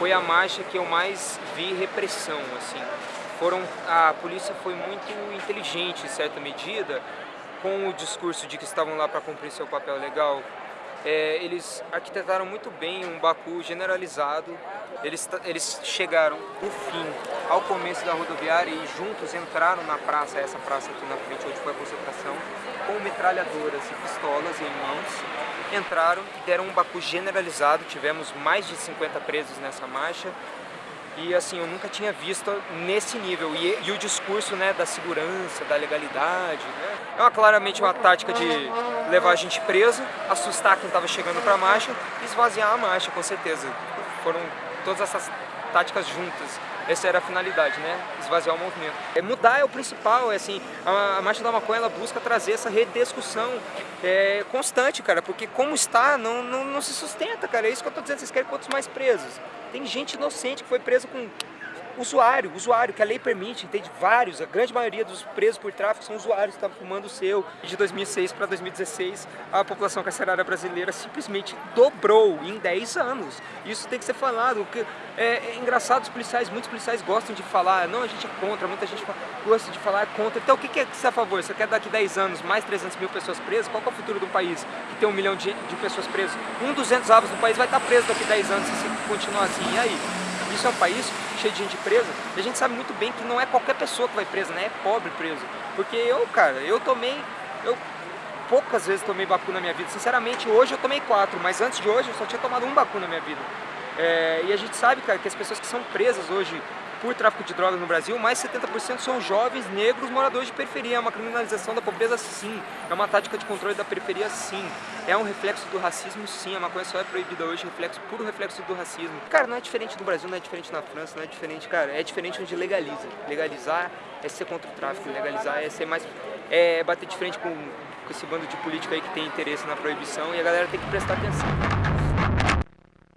foi a marcha que eu mais vi repressão, assim. Foram, a polícia foi muito inteligente, em certa medida, com o discurso de que estavam lá para cumprir seu papel legal. É, eles arquitetaram muito bem um Baku generalizado, eles, eles chegaram no fim, ao começo da rodoviária e juntos entraram na praça, essa praça aqui na frente onde foi a concentração, com metralhadoras e pistolas em mãos, entraram e deram um Baku generalizado, tivemos mais de 50 presos nessa marcha, e assim, eu nunca tinha visto nesse nível. E, e o discurso né, da segurança, da legalidade, né? é uma, claramente uma tática de levar a gente preso, assustar quem estava chegando para a marcha e esvaziar a marcha, com certeza. Foram todas essas táticas juntas. Essa era a finalidade, né? Esvaziar o movimento. É, mudar é o principal, é assim, a, a Marcha da Maconha ela busca trazer essa rediscussão é, constante, cara, porque como está, não, não, não se sustenta, cara. É isso que eu tô dizendo, vocês querem quantos mais presos? Tem gente inocente que foi presa com usuário, usuário, que a lei permite, entende? Vários, a grande maioria dos presos por tráfico são usuários que estavam fumando o seu. De 2006 para 2016, a população carcerária brasileira simplesmente dobrou em 10 anos. Isso tem que ser falado, porque é, é engraçado, os policiais, muitos policiais gostam de falar, não, a gente é contra, muita gente gosta de falar contra. Então o que, que é que você é a favor? Você quer daqui 10 anos mais 300 mil pessoas presas? Qual é o futuro do país que tem um milhão de, de pessoas presas? Um dos 200 avos do país vai estar preso daqui 10 anos se continuar assim. E aí? Isso é um país cheio de gente presa, a gente sabe muito bem que não é qualquer pessoa que vai presa, né? É pobre preso. Porque eu, cara, eu tomei... Eu poucas vezes tomei bacu na minha vida. Sinceramente, hoje eu tomei quatro, mas antes de hoje eu só tinha tomado um bacu na minha vida. É, e a gente sabe, cara, que as pessoas que são presas hoje por tráfico de drogas no Brasil, mais 70% são jovens negros moradores de periferia. É uma criminalização da pobreza, sim. É uma tática de controle da periferia, sim. É um reflexo do racismo, sim. A maconha só é proibida hoje, reflexo, puro reflexo do racismo. Cara, não é diferente no Brasil, não é diferente na França, não é diferente, cara. É diferente onde legaliza. Legalizar é ser contra o tráfico, legalizar é ser mais... é bater de frente com, com esse bando de político aí que tem interesse na proibição e a galera tem que prestar atenção.